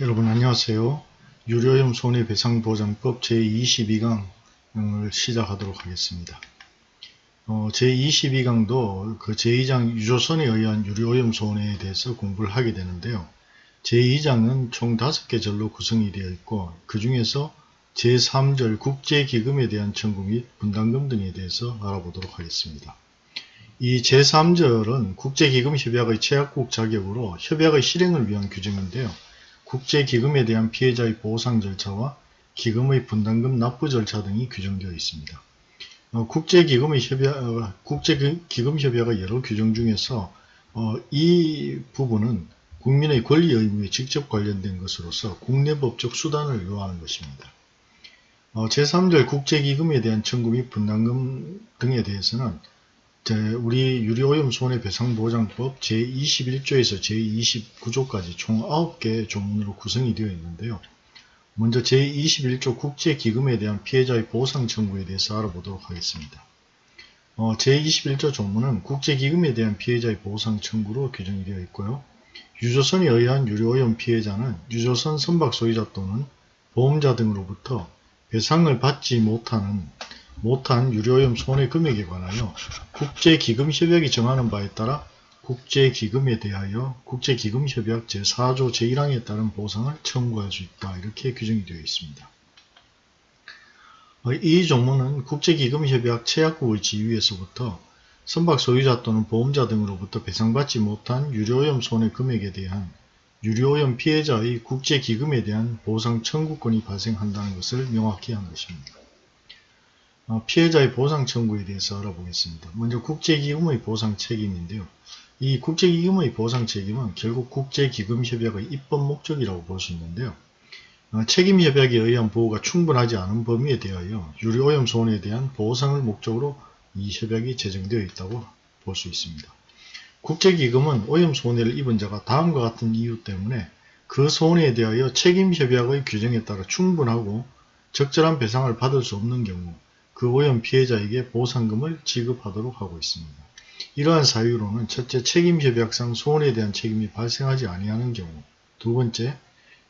여러분 안녕하세요. 유료염 손해배상보장법 제22강을 시작하도록 하겠습니다. 어, 제22강도 그 제2장 유조선에 의한 유료오염 손해에 대해서 공부를 하게 되는데요. 제2장은 총 5개 절로 구성이 되어 있고 그 중에서 제3절 국제기금에 대한 청구 및 분담금 등에 대해서 알아보도록 하겠습니다. 이 제3절은 국제기금협약의 최약국 자격으로 협약의 실행을 위한 규정인데요. 국제기금에 대한 피해자의 보상 절차와 기금의 분담금 납부 절차 등이 규정되어 있습니다. 어, 국제기금의 협약, 어, 국제기금 협약의 여러 규정 중에서 어, 이 부분은 국민의 권리 의무에 직접 관련된 것으로서 국내 법적 수단을 요하는 것입니다. 어, 제3절 국제기금에 대한 청구 및 분담금 등에 대해서는 우리 유료오염 손해배상보장법 제21조에서 제29조까지 총 9개의 조문으로 구성이 되어 있는데요. 먼저 제21조 국제기금에 대한 피해자의 보상 청구에 대해서 알아보도록 하겠습니다. 어, 제21조 조문은 국제기금에 대한 피해자의 보상 청구로 규정이 되어 있고요. 유조선에 의한 유료오염 피해자는 유조선 선박 소유자 또는 보험자 등으로부터 배상을 받지 못하는 못한 유료오염 손해 금액에 관하여 국제기금협약이 정하는 바에 따라 국제기금에 대하여 국제기금협약 제4조 제1항에 따른 보상을 청구할 수 있다. 이렇게 규정이 되어 있습니다. 이 종문은 국제기금협약 최약국의 지위에서부터 선박 소유자 또는 보험자 등으로부터 배상받지 못한 유료오염 손해 금액에 대한 유료오염 피해자의 국제기금에 대한 보상 청구권이 발생한다는 것을 명확히 한 것입니다. 어, 피해자의 보상 청구에 대해서 알아보겠습니다. 먼저 국제기금의 보상 책임인데요. 이 국제기금의 보상 책임은 결국 국제기금협약의 입법 목적이라고 볼 수 있는데요. 어, 책임협약에 의한 보호가 충분하지 않은 범위에 대하여 유료오염 손해에 대한 보상을 목적으로 이 협약이 제정되어 있다고 볼 수 있습니다. 국제기금은 오염 손해를 입은 자가 다음과 같은 이유 때문에 그 손해에 대하여 책임협약의 규정에 따라 충분하고 적절한 배상을 받을 수 없는 경우 그 오염 피해자에게 보상금을 지급하도록 하고 있습니다. 이러한 사유로는 첫째 책임협약상 소원에 대한 책임이 발생하지 아니하는 경우 두 번째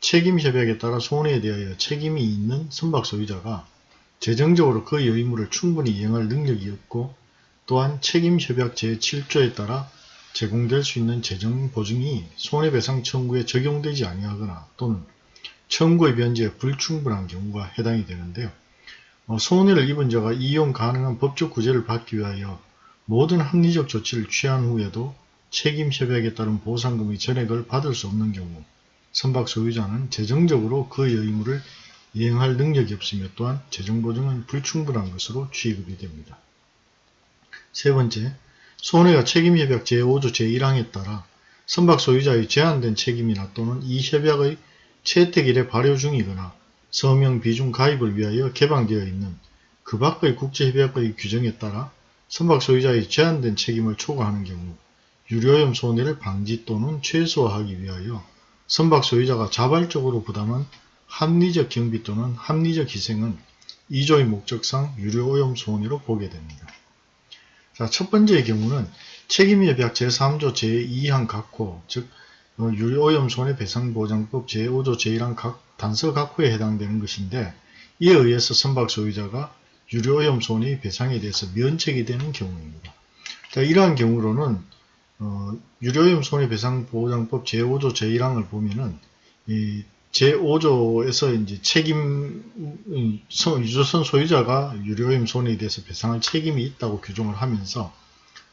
책임협약에 따라 소원에 대하여 책임이 있는 선박 소유자가 재정적으로 그의 의무를 충분히 이행할 능력이 없고 또한 책임협약 제7조에 따라 제공될 수 있는 재정 보증이 손해배상 청구에 적용되지 아니하거나 또는 청구의 변제에 불충분한 경우가 해당이 되는데요. 어, 손해를 입은 자가 이용 가능한 법적 구제를 받기 위하여 모든 합리적 조치를 취한 후에도 책임협약에 따른 보상금의 전액을 받을 수 없는 경우 선박 소유자는 재정적으로 그의 의무를 이행할 능력이 없으며 또한 재정보증은 불충분한 것으로 취급이 됩니다. 세 번째, 손해가 책임협약 제5조 제1항에 따라 선박 소유자의 제한된 책임이나 또는 이 협약의 채택일에 발효 중이거나 서명 비중 가입을 위하여 개방되어 있는 그 밖의 국제협약의 규정에 따라 선박 소유자의 제한된 책임을 초과하는 경우 유료염 손해를 방지 또는 최소화하기 위하여 선박 소유자가 자발적으로 부담한 합리적 경비 또는 합리적 희생은 2조의 목적상 유료오염 손해로 보게 됩니다. 자, 첫 번째의 경우는 책임협약 제3조 제2항 각호, 즉 어, 유료오염 손해배상보장법 제5조 제1항 각 단서 각호에 해당되는 것인데 이에 의해서 선박 소유자가 유료오염 손해 배상에 대해서 면책이 되는 경우입니다. 자, 이러한 경우로는 어, 유료오염 손해배상보장법 제5조 제1항을 보면은 이 제5조에서 이제 책임 유조선 소유자가 유료오염 손해에 대해서 배상할 책임이 있다고 규정을 하면서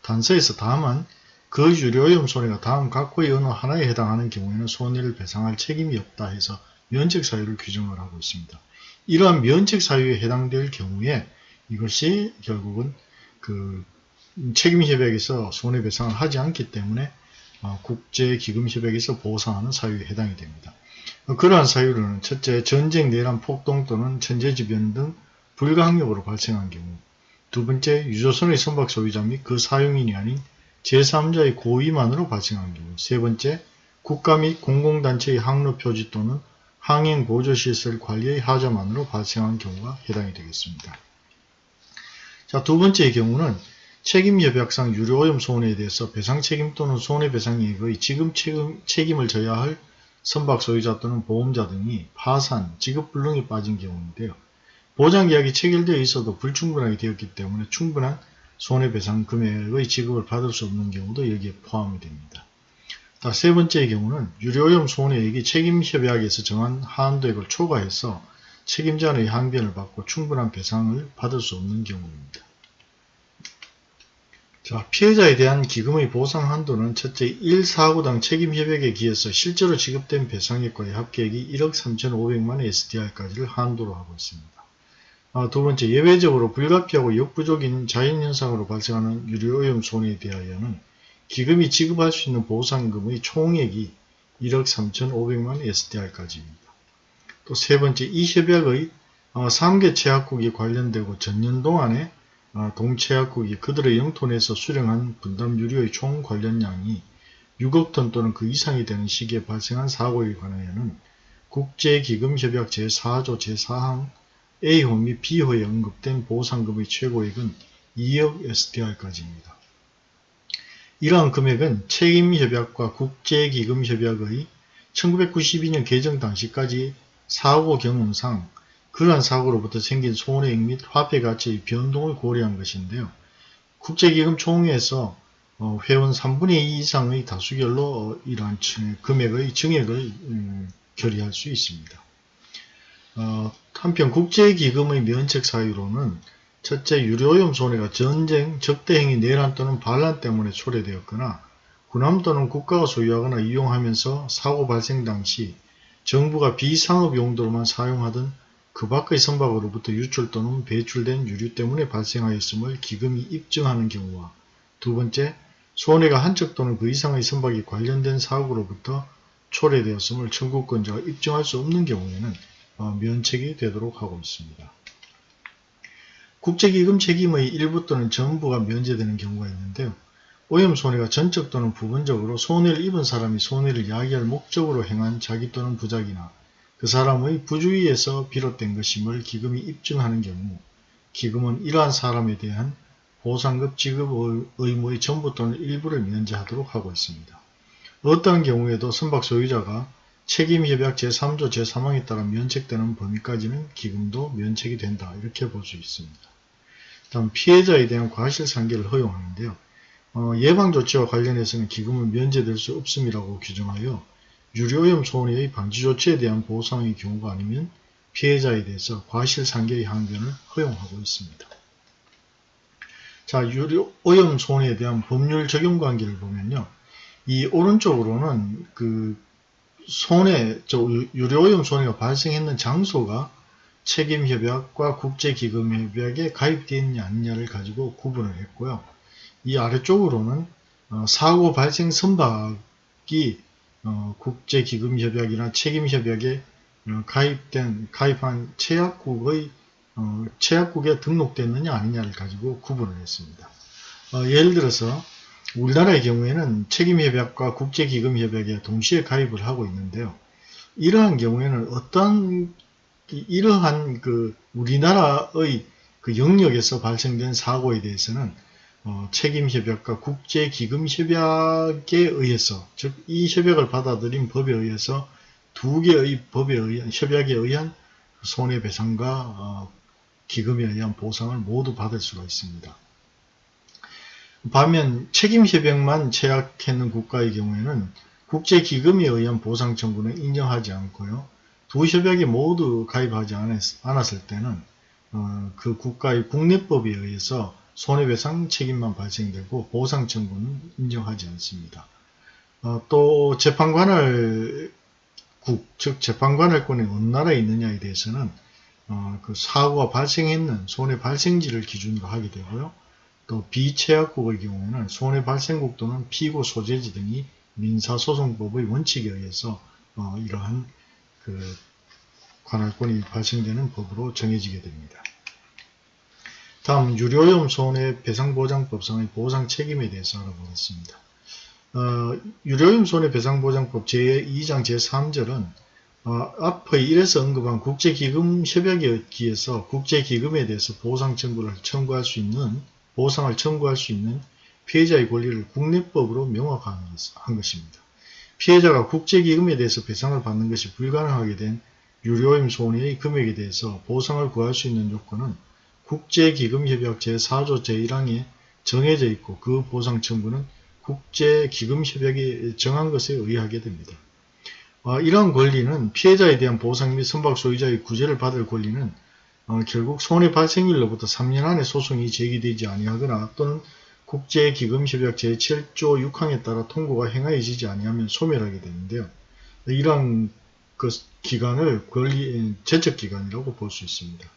단서에서 다만 그 유료오염 손해가 다음 각호의 어느 하나에 해당하는 경우에는 손해를 배상할 책임이 없다 해서 면책 사유를 규정을 하고 있습니다. 이러한 면책 사유에 해당될 경우에 이것이 결국은 그 책임협약에서 손해배상을 하지 않기 때문에 어, 국제기금협약에서 보상하는 사유에 해당이 됩니다. 그러한 사유로는 첫째 전쟁, 내란, 폭동 또는 천재지변 등 불가항력으로 발생한 경우 두 번째 유조선의 선박 소유자 및 그 사용인이 아닌 제3자의 고의만으로 발생한 경우 세 번째 국가 및 공공단체의 항로 표지 또는 항행 보조시설 관리의 하자만으로 발생한 경우가 해당이 되겠습니다. 자, 두 번째의 경우는 책임협약상 유료오염 손해에 대해서 배상 책임 또는 손해배상이익의 지금 책임, 책임을 져야 할 선박 소유자 또는 보험자 등이 파산, 지급불능에 빠진 경우인데요. 보장계약이 체결되어 있어도 불충분하게 되었기 때문에 충분한 손해배상 금액의 지급을 받을 수 없는 경우도 여기에 포함이 됩니다. 자, 세 번째의 경우는 유료오염 손해액이 책임협약에서 정한 한도액을 초과해서 책임자의 항변을 받고 충분한 배상을 받을 수 없는 경우입니다. 자, 피해자에 대한 기금의 보상 한도는 첫째 1사고당 책임협약에 기해서 실제로 지급된 배상액과의 합계액이 1억 3,500만 SDR까지를 한도로 하고 있습니다. 아, 두 번째, 예외적으로 불가피하고 역부족인 자연현상으로 발생하는 유료오염 손해에 대하여는 기금이 지급할 수 있는 보상금의 총액이 1억 3,500만 SDR까지입니다. 또 세 번째, 이 협약의 3개 어, 체약국이 관련되고 전년 동안에 어, 동체약국이 그들의 영토 내에서 수령한 분담 유료의 총 관련량이 6억 톤 또는 그 이상이 되는 시기에 발생한 사고에 관하여는 국제기금협약 제4조 제4항 A호 및 B호에 언급된 보상금의 최고액은 2억 SDR까지입니다. 이러한 금액은 책임협약과 국제기금협약의 1992년 개정 당시까지 사고 경험상 그러한 사고로부터 생긴 손해액 및 화폐가치의 변동을 고려한 것인데요. 국제기금 총회에서 어, 회원 3분의 2 이상의 다수결로 이러한 금액의 증액을 음, 결의할 수 있습니다. 어, 한편 국제기금의 면책 사유로는 첫째 유료오염 손해가 전쟁, 적대행위, 내란 또는 반란 때문에 초래되었거나 군함 또는 국가가 소유하거나 이용하면서 사고 발생 당시 정부가 비상업 용도로만 사용하던 그 밖의 선박으로부터 유출 또는 배출된 유류 때문에 발생하였음을 기금이 입증하는 경우와 두 번째, 손해가 한척 또는 그 이상의 선박이 관련된 사고로부터 초래되었음을 청구권자가 입증할 수 없는 경우에는 어, 면책이 되도록 하고 있습니다. 국제기금 책임의 일부 또는 전부가 면제되는 경우가 있는데요. 오염 손해가 전적 또는 부분적으로 손해를 입은 사람이 손해를 야기할 목적으로 행한 자기 또는 부작이나 그 사람의 부주의에서 비롯된 것임을 기금이 입증하는 경우 기금은 이러한 사람에 대한 보상급 지급 의무의 전부 또는 일부를 면제하도록 하고 있습니다. 어떠한 경우에도 선박 소유자가 책임협약 제3조 제3항에 따라 면책되는 범위까지는 기금도 면책이 된다 이렇게 볼 수 있습니다. 다음 피해자에 대한 과실상계를 허용하는데요. 어, 예방조치와 관련해서는 기금은 면제될 수 없음이라고 규정하여 유료오염 손해의 방지조치에 대한 보상의 경우가 아니면 피해자에 대해서 과실상계의 항변을 허용하고 있습니다. 자, 유료오염 손해에 대한 법률 적용 관계를 보면요. 이 오른쪽으로는 그 손해, 저 유료오염 손해가 발생했는 장소가 책임협약과 국제기금협약에 가입되어 있느냐 아니냐를 가지고 구분을 했고요. 이 아래쪽으로는 어, 사고 발생 선박이 어, 국제기금협약이나 책임협약에 어, 가입된 가입한 체약국의 어, 체약국에 등록됐느냐 아니냐를 가지고 구분을 했습니다. 어, 예를 들어서 우리나라의 경우에는 책임협약과 국제기금협약에 동시에 가입을 하고 있는데요. 이러한 경우에는 어떤 이러한 그 우리나라의 그 영역에서 발생된 사고에 대해서는 어, 책임협약과 국제기금협약에 의해서 즉 이 협약을 받아들인 법에 의해서 두 개의 법에 의한 협약에 의한 손해배상과 어, 기금에 의한 보상을 모두 받을 수가 있습니다. 반면 책임 협약만 제약했는 국가의 경우에는 국제기금에 의한 보상 청구는 인정하지 않고요. 두 협약에 모두 가입하지 않았 을 때는 어, 그 국가의 국내법에 의해서 손해배상 책임만 발생되고 보상 청구는 인정하지 않습니다. 어, 또 재판관할 국, 즉 재판관할권이 어느 나라에 있느냐에 대해서는 어, 그 사고가 발생했는 손해 발생지를 기준으로 하게 되고요. 또 비체약국의 경우에는 손해 발생국 또는 피고 소재지 등이 민사소송법의 원칙에 의해서 어, 이러한 그 관할권이 발생되는 법으로 정해지게 됩니다. 다음 유료염 손해배상보장법상의 보상 책임에 대해서 알아보겠습니다. 어, 유료염 손해배상보장법 제2장 제3절은 어, 앞의 1에서 언급한 국제기금 협약에 의해서 국제기금에 대해서 보상 청구를 청구할 수 있는 보상을 청구할 수 있는 피해자의 권리를 국내법으로 명확한 것입니다. 피해자가 국제기금에 대해서 배상을 받는 것이 불가능하게 된 유료임 손해의 금액에 대해서 보상을 구할 수 있는 요건은 국제기금협약 제4조 제1항에 정해져 있고 그 보상 청구는 국제기금협약이 정한 것에 의하게 됩니다. 어, 이러한 권리는 피해자에 대한 보상 및 선박 소유자의 구제를 받을 권리는 어, 결국 손해 발생일로부터 3년 안에 소송이 제기되지 아니하거나 또는 국제기금협약 제7조 6항에 따라 통고가 행하여지지 아니하면 소멸하게 되는데요. 이러한 그 기간을 권리 제척기간이라고 볼 수 있습니다.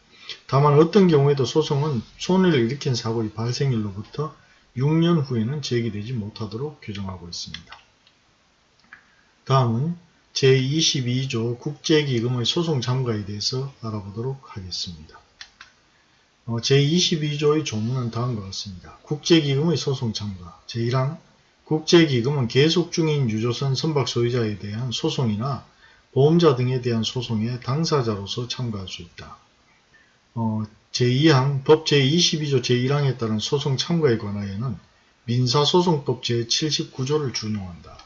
다만 어떤 경우에도 소송은 손해를 일으킨 사고의 발생일로부터 6년 후에는 제기되지 못하도록 규정하고 있습니다. 다음은 제22조 국제기금의 소송 참가에 대해서 알아보도록 하겠습니다. 어, 제22조의 조문은 다음과 같습니다. 국제기금의 소송 참가 제1항 국제기금은 계속 중인 유조선 선박 소유자에 대한 소송이나 보험자 등에 대한 소송에 당사자로서 참가할 수 있다. 어, 제2항 법 제22조 제1항에 따른 소송 참가에 관하여는 민사소송법 제79조를 준용한다.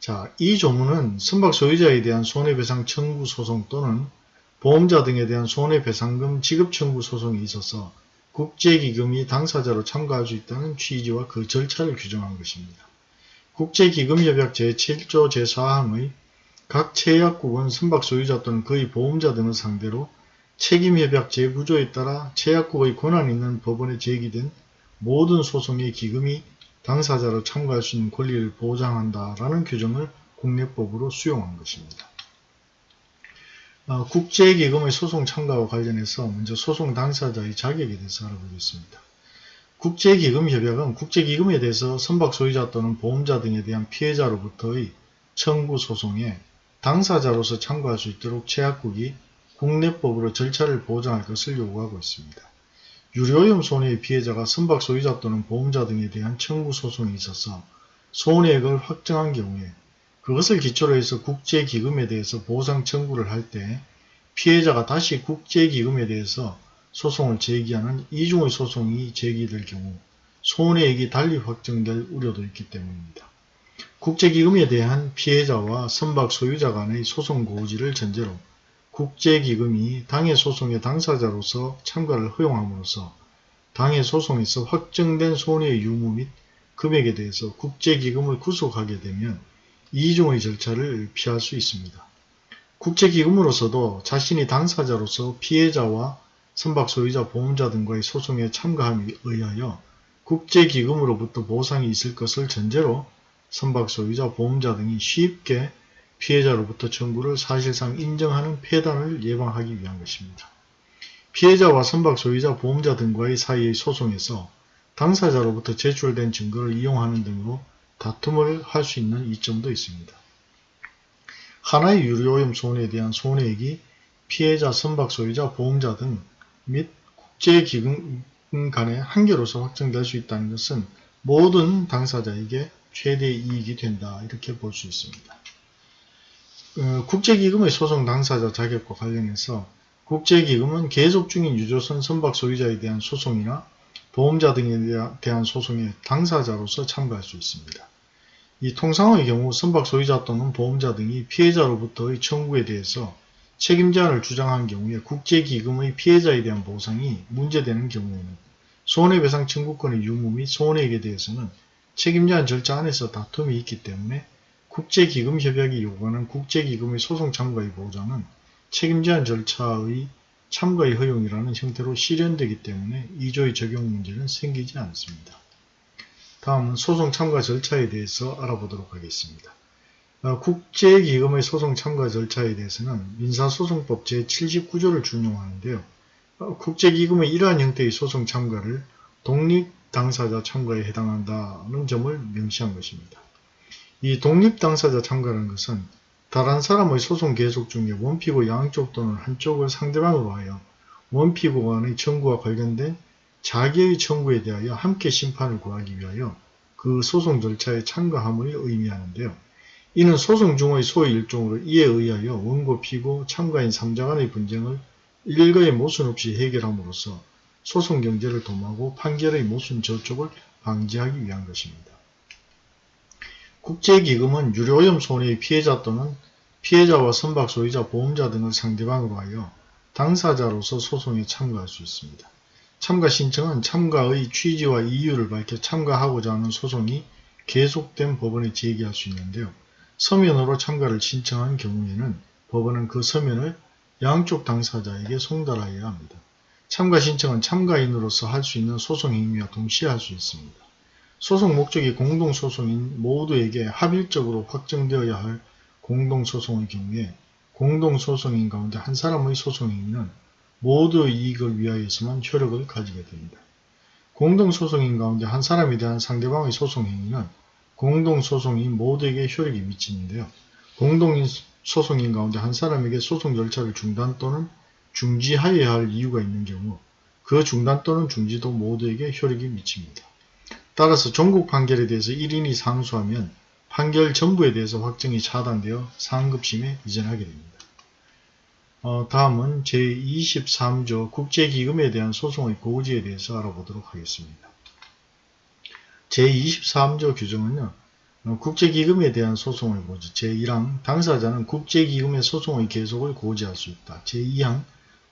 자, 이 조문은 선박 소유자에 대한 손해배상 청구 소송 또는 보험자 등에 대한 손해배상금 지급 청구 소송에 있어서 국제기금이 당사자로 참가할 수 있다는 취지와 그 절차를 규정한 것입니다. 국제기금협약 제7조 제4항의 각 체약국은 선박 소유자 또는 그의 보험자 등을 상대로 책임협약 제9조에 따라 체약국의 권한 있는 법원에 제기된 모든 소송의 기금이 당사자로 참가할 수 있는 권리를 보장한다 라는 규정을 국내법으로 수용한 것입니다. 어, 국제기금의 소송 참가와 관련해서 먼저 소송 당사자의 자격에 대해서 알아보겠습니다. 국제기금협약은 국제기금에 대해서 선박 소유자 또는 보험자 등에 대한 피해자로부터의 청구 소송에 당사자로서 참가할 수 있도록 제약국이 국내법으로 절차를 보장할 것을 요구하고 있습니다. 유료염 손해의 피해자가 선박 소유자 또는 보험자 등에 대한 청구 소송이 있어서 손해액을 확정한 경우에 그것을 기초로 해서 국제기금에 대해서 보상 청구를 할 때 피해자가 다시 국제기금에 대해서 소송을 제기하는 이중의 소송이 제기될 경우 손해액이 달리 확정될 우려도 있기 때문입니다. 국제기금에 대한 피해자와 선박 소유자 간의 소송 고지를 전제로 국제기금이 당해 소송의 당사자로서 참가를 허용함으로써 당해 소송에서 확정된 손해의 유무 및 금액에 대해서 국제기금을 구속하게 되면 이중의 절차를 피할 수 있습니다. 국제기금으로서도 자신이 당사자로서 피해자와 선박 소유자 보험자 등과의 소송에 참가함에 의하여 국제기금으로부터 보상이 있을 것을 전제로 선박 소유자, 보험자 등이 쉽게 피해자로부터 청구를 사실상 인정하는 폐단을 예방하기 위한 것입니다. 피해자와 선박 소유자, 보험자 등과의 사이의 소송에서 당사자로부터 제출된 증거를 이용하는 등으로 다툼을 할 수 있는 이점도 있습니다. 하나의 유료오염 손해에 대한 손해액이 피해자, 선박 소유자, 보험자 등 및 국제기금 간의 한계로서 확정될 수 있다는 것은 모든 당사자에게 최대 이익이 된다 이렇게 볼 수 있습니다. 어, 국제기금의 소송 당사자 자격과 관련해서 국제기금은 계속 중인 유조선 선박 소유자에 대한 소송이나 보험자 등에 대한 소송에 당사자로서 참가할 수 있습니다. 이 통상의 경우 선박 소유자 또는 보험자 등이 피해자로부터의 청구에 대해서 책임 제한을 주장한 경우에 국제기금의 피해자에 대한 보상이 문제되는 경우에는 손해배상 청구권의 유무 및 손해액에 대해서는 책임제한 절차 안에서 다툼이 있기 때문에 국제기금협약이 요구하는 국제기금의 소송 참가의 보장은 책임제한 절차의 참가의 허용이라는 형태로 실현되기 때문에 2조의 적용 문제는 생기지 않습니다. 다음은 소송 참가 절차에 대해서 알아보도록 하겠습니다. 어, 국제기금의 소송 참가 절차에 대해서는 민사소송법 제79조를 준용하는데요. 어, 국제기금의 이러한 형태의 소송 참가를 독립 당사자 참가에 해당한다는 점을 명시한 것입니다. 이 독립당사자 참가라는 것은 다른 사람의 소송 계속 중에 원피고 양쪽 또는 한쪽을 상대방으로 하여 원피고 간의 청구와 관련된 자기의 청구에 대하여 함께 심판을 구하기 위하여 그 소송 절차에 참가함을 의미하는데요. 이는 소송 중의 소의 일종으로 이에 의하여 원고 피고 참가인 3자 간의 분쟁을 일거의 모순 없이 해결함으로써 소송 경제를 도모하고 판결의 모순 저촉을 방지하기 위한 것입니다. 국제기금은 유료오염 손해의 피해자 또는 피해자와 선박 소유자, 보험자 등을 상대방으로 하여 당사자로서 소송에 참가할 수 있습니다. 참가 신청은 참가의 취지와 이유를 밝혀 참가하고자 하는 소송이 계속된 법원에 제기할 수 있는데요. 서면으로 참가를 신청한 경우에는 법원은 그 서면을 양쪽 당사자에게 송달하여야 합니다. 참가 신청은 참가인으로서 할 수 있는 소송 행위와 동시에 할 수 있습니다. 소송 목적이 공동소송인 모두에게 합일적으로 확정되어야 할 공동소송의 경우에 공동소송인 가운데 한 사람의 소송 행위는 모두의 이익을 위하여서만 효력을 가지게 됩니다. 공동소송인 가운데 한 사람에 대한 상대방의 소송 행위는 공동소송인 모두에게 효력이 미치는데요. 공동소송인 가운데 한 사람에게 소송 절차를 중단 또는 중지하여야 할 이유가 있는 경우 그 중단 또는 중지도 모두에게 효력이 미칩니다. 따라서 전국 판결에 대해서 1인이 상수하면 판결 전부에 대해서 확정이 차단되어 상급심에 이전하게 됩니다. 어, 다음은 제23조 국제기금에 대한 소송의 고지에 대해서 알아보도록 하겠습니다. 제23조 규정은요. 어, 국제기금에 대한 소송의 고지 제1항 당사자는 국제기금의 소송의 계속을 고지할 수 있다. 제2항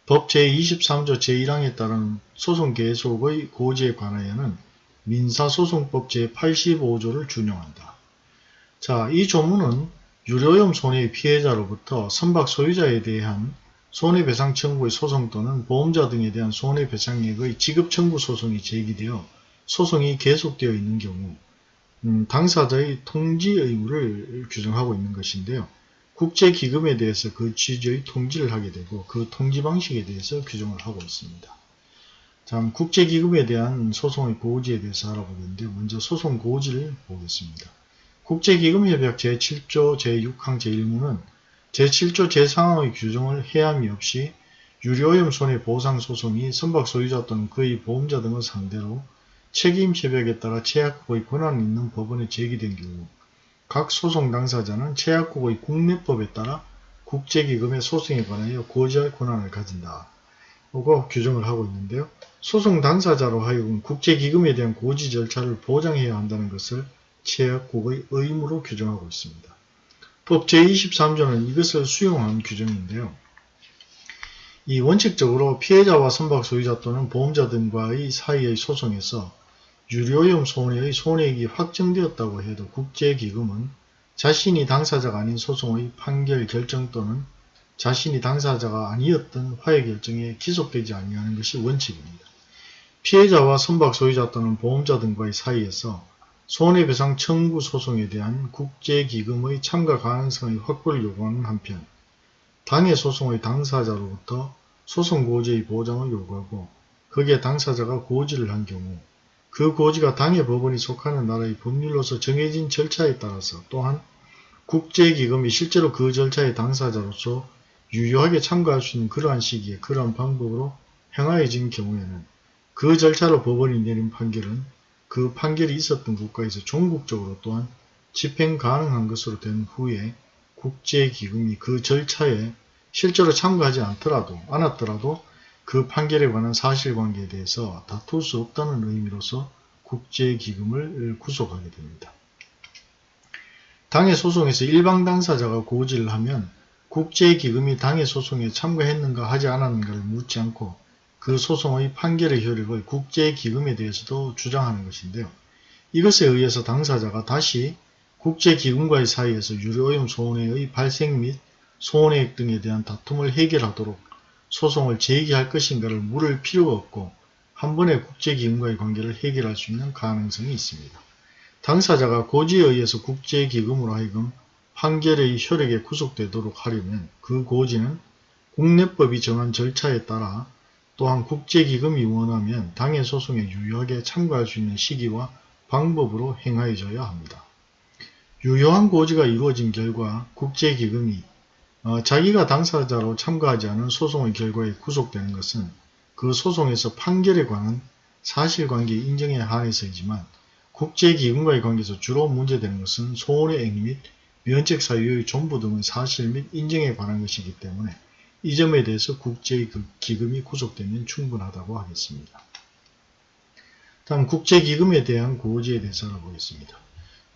법 제23조 제1항에 따른 소송 계속의 고지에 관하여는 민사소송법 제85조를 준용한다. 자, 이 조문은 유료염 손해의 피해자로부터 선박 소유자에 대한 손해배상 청구의 소송 또는 보험자 등에 대한 손해배상액의 지급 청구 소송이 제기되어 소송이 계속되어 있는 경우 음, 당사자의 통지 의무를 규정하고 있는 것인데요. 국제기금에 대해서 그 취지의 통지를 하게 되고 그 통지 방식에 대해서 규정을 하고 있습니다. 자, 국제기금에 대한 소송의 고지에 대해서 알아보겠는데 먼저 소송 고지를 보겠습니다. 국제기금협약 제7조 제6항 제1무는 제7조 제3항의 규정을 해함이 없이 유료오염 손해 보상 소송이 선박 소유자 또는 그의 보험자 등을 상대로 책임 협약에 따라 최약국의 권한이 있는 법원에 제기된 경우 각 소송 당사자는 최약국의 국내법에 따라 국제기금의 소송에 관하여 고지할 권한을 가진다. 고 규정을 하고 있는데요. 소송 당사자로 하여금 국제기금에 대한 고지 절차를 보장해야 한다는 것을 체약국의 의무로 규정하고 있습니다. 법 제23조는 이것을 수용한 규정인데요. 이 원칙적으로 피해자와 선박 소유자 또는 보험자 등과의 사이의 소송에서 유료염 손해의 손해액이 확정되었다고 해도 국제기금은 자신이 당사자가 아닌 소송의 판결 결정 또는 자신이 당사자가 아니었던 화해 결정에 기속되지 아니하는 것이 원칙입니다. 피해자와 선박 소유자 또는 보험자 등과의 사이에서 손해배상 청구 소송에 대한 국제기금의 참가 가능성의 확보를 요구하는 한편 당해 소송의 당사자로부터 소송 고지의 보장을 요구하고 거기에 당사자가 고지를 한 경우 그 고지가 당해 법원이 속하는 나라의 법률로서 정해진 절차에 따라서 또한 국제기금이 실제로 그 절차의 당사자로서 유효하게 참가할 수 있는 그러한 시기에 그러한 방법으로 행하여진 경우에는 그 절차로 법원이 내린 판결은 그 판결이 있었던 국가에서 종국적으로 또한 집행 가능한 것으로 된 후에 국제기금이 그 절차에 실제로 참가하지 않더라도 않았더라도 그 판결에 관한 사실관계에 대해서 다툴 수 없다는 의미로서 국제기금을 구속하게 됩니다. 당해 소송에서 일방 당사자가 고지를 하면 국제기금이 당해 소송에 참가했는가 하지 않았는가를 묻지 않고 그 소송의 판결의 효력을 국제기금에 대해서도 주장하는 것인데요. 이것에 의해서 당사자가 다시 국제기금과의 사이에서 유료오염 손해의 발생 및 손해액 등에 대한 다툼을 해결하도록 소송을 제기할 것인가를 물을 필요가 없고 한 번에 국제기금과의 관계를 해결할 수 있는 가능성이 있습니다. 당사자가 고지에 의해서 국제기금으로 하여금 판결의 효력에 구속되도록 하려면 그 고지는 국내법이 정한 절차에 따라 또한 국제기금이 원하면 당해 소송에 유효하게 참가할 수 있는 시기와 방법으로 행하여져야 합니다. 유효한 고지가 이루어진 결과 국제기금이 어, 자기가 당사자로 참가하지 않은 소송의 결과에 구속되는 것은 그 소송에서 판결에 관한 사실관계 인정에 한해서이지만 국제기금과의 관계에서 주로 문제되는 것은 소원의 액및 면책 사유의 존부 등의 사실 및 인정에 관한 것이기 때문에 이 점에 대해서 국제기금이 구속되면 충분하다고 하겠습니다. 다음 국제기금에 대한 고지에 대해서 알아보겠습니다.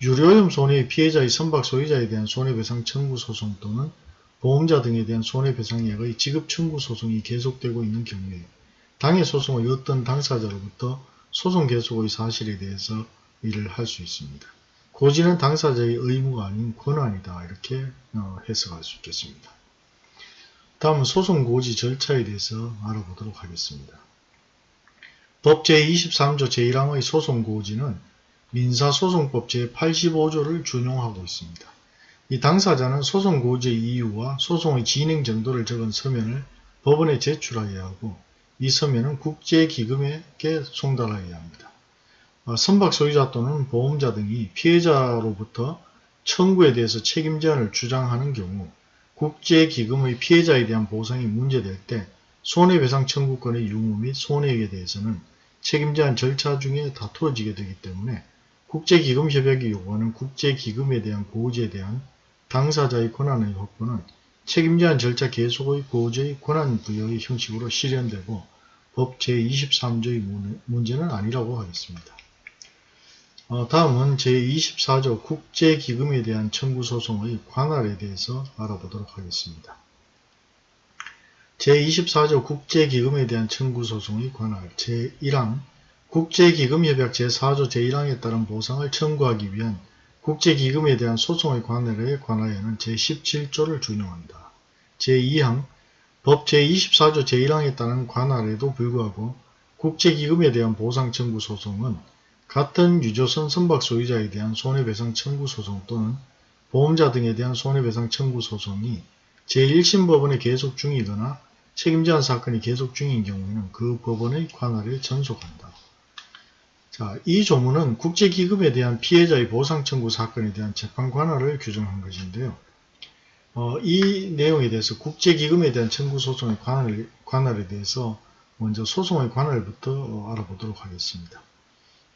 유료오염 손해의 피해자의 선박 소유자에 대한 손해배상 청구 소송 또는 보험자 등에 대한 손해배상액의 지급 청구 소송이 계속되고 있는 경우에 당해 소송의 어떤 당사자로부터 소송 계속의 사실에 대해서 일을 할 수 있습니다. 고지는 당사자의 의무가 아닌 권한이다 이렇게 어, 해석할 수 있겠습니다. 다음은 소송 고지 절차에 대해서 알아보도록 하겠습니다. 법 제23조 제1항의 소송 고지는 민사소송법 제85조를 준용하고 있습니다. 이 당사자는 소송 고지의 이유와 소송의 진행 정도를 적은 서면을 법원에 제출하여야 하고 이 서면은 국제기금에게 송달하여야 합니다. 어, 선박 소유자 또는 보험자 등이 피해자로부터 청구에 대해서 책임 제한을 주장하는 경우 국제기금의 피해자에 대한 보상이 문제될 때 손해배상 청구권의 유무 및 손해액에 대해서는 책임 제한 절차 중에 다투어지게 되기 때문에 국제기금협약이 요구하는 국제기금에 대한 고지에 대한 당사자의 권한의 확보는 책임 제한 절차 계속의 고지의 권한 부여의 형식으로 실현되고 법 제23조의 문제는 아니라고 하겠습니다. 어, 다음은 제24조 국제기금에 대한 청구소송의 관할에 대해서 알아보도록 하겠습니다. 제24조 국제기금에 대한 청구소송의 관할 제1항 국제기금협약 제4조 제1항에 따른 보상을 청구하기 위한 국제기금에 대한 소송의 관할에 관하여는 제17조를 준용한다. 제2항 법 제24조 제1항에 따른 관할에도 불구하고 국제기금에 대한 보상 청구 소송은 같은 유조선 선박 소유자에 대한 손해배상 청구 소송 또는 보험자 등에 대한 손해배상 청구 소송이 제1심 법원에 계속 중이거나 책임제한 사건이 계속 중인 경우에는 그 법원의 관할에 전속한다. 자, 이 조문은 국제기금에 대한 피해자의 보상 청구 사건에 대한 재판 관할을 규정한 것인데요. 어, 이 내용에 대해서 국제기금에 대한 청구 소송의 관할, 관할에 대해서 먼저 소송의 관할부터 어, 알아보도록 하겠습니다.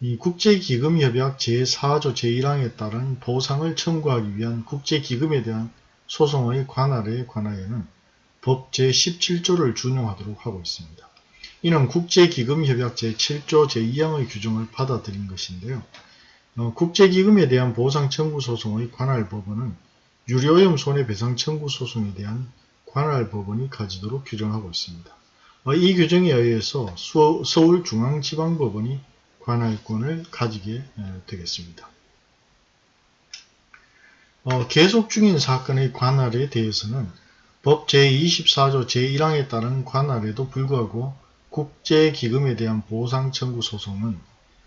이 국제기금협약 제4조 제1항에 따른 보상을 청구하기 위한 국제기금에 대한 소송의 관할에 관하여는 법 제17조를 준용하도록 하고 있습니다. 이는 국제기금협약 제7조 제2항의 규정을 받아들인 것인데요. 어, 국제기금에 대한 보상 청구 소송의 관할 법원은 유료오염 손해배상 청구 소송에 대한 관할 법원이 가지도록 규정하고 있습니다. 어, 이 규정에 의해서 서울중앙지방법원이 관할권을 가지게 되겠습니다. 어, 계속 중인 사건의 관할에 대해서는 법 제24조 제1항에 따른 관할에도 불구하고 국제기금에 대한 보상 청구 소송은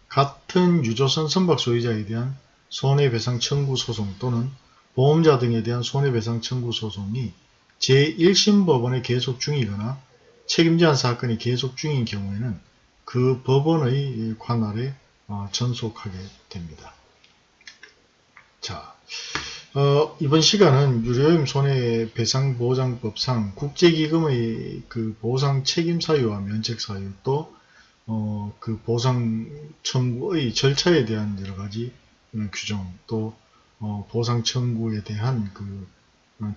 같은 유조선 선박 소유자에 대한 손해배상 청구 소송 또는 보험자 등에 대한 손해배상 청구 소송이 제1심 법원에 계속 중이거나 책임제한 사건이 계속 중인 경우에는 그 법원의 관할에 어, 전속하게 됩니다. 자, 어, 이번 시간은 유료임 손해배상보장법상 국제기금의 그 보상 책임 사유와 면책 사유 또 어, 그 보상 청구의 절차에 대한 여러 가지 규정 또 어, 보상 청구에 대한 그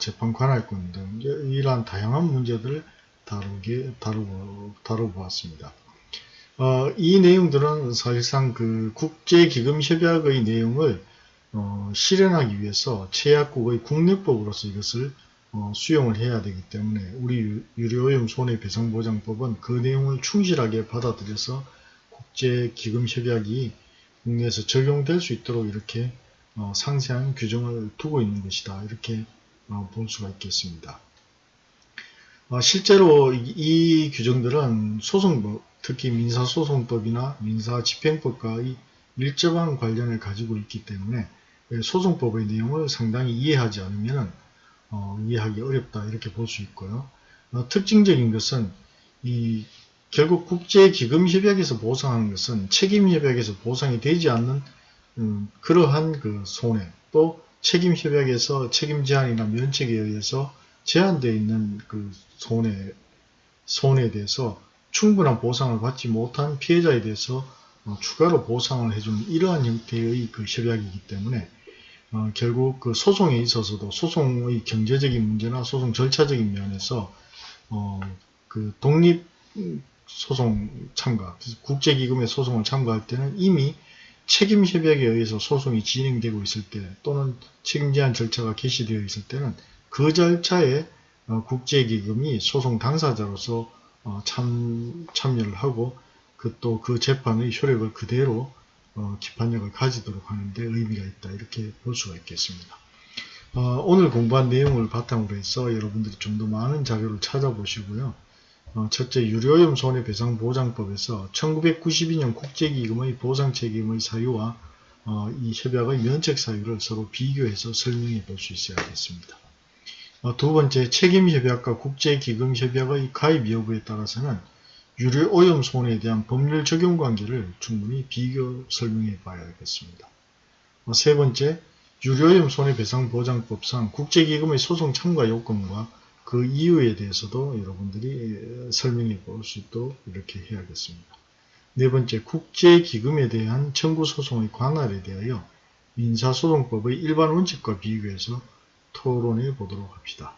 재판 관할권 등 이러한 다양한 문제들을 다루게 다루고 다뤄보았습니다. 어, 이 내용들은 사실상 그 국제기금협약의 내용을 어, 실현하기 위해서 최약국의 국내법으로서 이것을 어, 수용을 해야 되기 때문에 우리 유료오염 손해배상보장법은 그 내용을 충실하게 받아들여서 국제기금협약이 국내에서 적용될 수 있도록 이렇게 어, 상세한 규정을 두고 있는 것이다. 이렇게 어, 볼 수가 있겠습니다. 어, 실제로 이, 이 규정들은 소송법, 특히 민사소송법이나 민사집행법과의 밀접한 관련을 가지고 있기 때문에 소송법의 내용을 상당히 이해하지 않으면 어, 이해하기 어렵다 이렇게 볼 수 있고요. 어, 특징적인 것은 이 결국 국제기금협약에서 보상하는 것은 책임협약에서 보상이 되지 않는 음, 그러한 그 손해 또 책임협약에서 책임 제한이나 면책에 의해서 제한되어 있는 그 손해 손해에 대해서 충분한 보상을 받지 못한 피해자에 대해서 어, 추가로 보상을 해주는 이러한 형태의 그 협약이기 때문에 어, 결국 그 소송에 있어서도 소송의 경제적인 문제나 소송 절차적인 면에서 어, 그 독립 소송 참가, 국제기금의 소송을 참가할 때는 이미 책임 협약에 의해서 소송이 진행되고 있을 때 또는 책임 제한 절차가 개시되어 있을 때는 그 절차에 어, 국제기금이 소송 당사자로서 어, 참, 참여를 하고 그 또 그 재판의 효력을 그대로 어, 기판력을 가지도록 하는데 의미가 있다 이렇게 볼 수가 있겠습니다. 어, 오늘 공부한 내용을 바탕으로 해서 여러분들이 좀 더 많은 자료를 찾아보시고요. 어, 첫째 유료염 손해배상보장법에서 1992년 국제기금의 보상책임의 사유와 어, 이 협약의 면책 사유를 서로 비교해서 설명해 볼 수 있어야겠습니다. 어, 두 번째 책임협약과 국제기금협약의 가입 여부에 따라서는 유료오염 손해에 대한 법률 적용 관계를 충분히 비교 설명해 봐야겠습니다. 어, 세 번째 유료오염 손해배상보장법상 국제기금의 소송 참가 요건과 그 이유에 대해서도 여러분들이 설명해 볼 수 있도록 이렇게 해야겠습니다. 네 번째, 국제기금에 대한 청구소송의 관할에 대하여 민사소송법의 일반 원칙과 비교해서 토론해 보도록 합시다.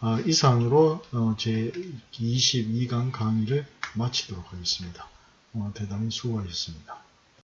아, 이상으로 어, 제 22강 강의를 마치도록 하겠습니다. 어, 대단히 수고하셨습니다.